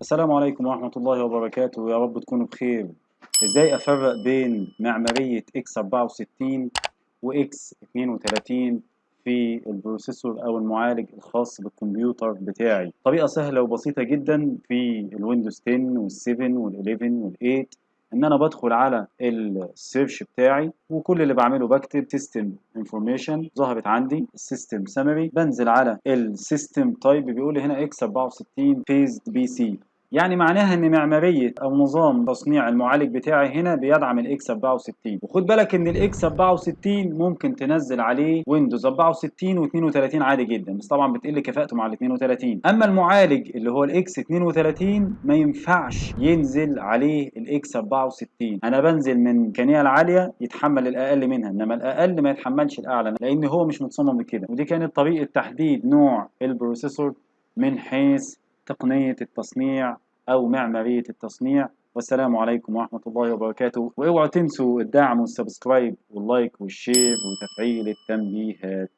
السلام عليكم ورحمة الله وبركاته. يا رب تكونوا بخير. إزاي أفرق بين معمارية X 64 و X 32 في ال processor أو المعالج الخاص بالكمبيوتر بتاعي؟ طريقة سهلة وبسيطة جدا في ال Windows 10 وال7 وال11 وال8 إن أنا بدخل على ال search بتاعي وكل اللي بعمله بكتب system information ظهرت عندي ال system summary بنزل على ال system type بيقول لي هنا X 64 based PC يعني معناها إن معمارية أو نظام تصنيع المعالج بتاعي هنا بيدعم ال X 64 وخد بالك إن ال X 64 ممكن تنزل عليه Windows 64 و32 عادي جدا بس طبعا بتقل كفاءته مع ال 32 أما المعالج اللي هو ال X 32 ما ينفعش ينزل عليه ال X 64 أنا بنزل من الامكانيه العالية يتحمل الأقل منها إنما الأقل ما يتحملش الأعلى لأن هو مش متصمم لكده ودي كانت طريقة تحديد نوع ال processor من حيث تقنية التصنيع أو معمارية التصنيع. والسلام عليكم ورحمة الله وبركاته. واوعوا تنسوا الدعم وال subscribe وال like وال share وتفعيل التنبيهات.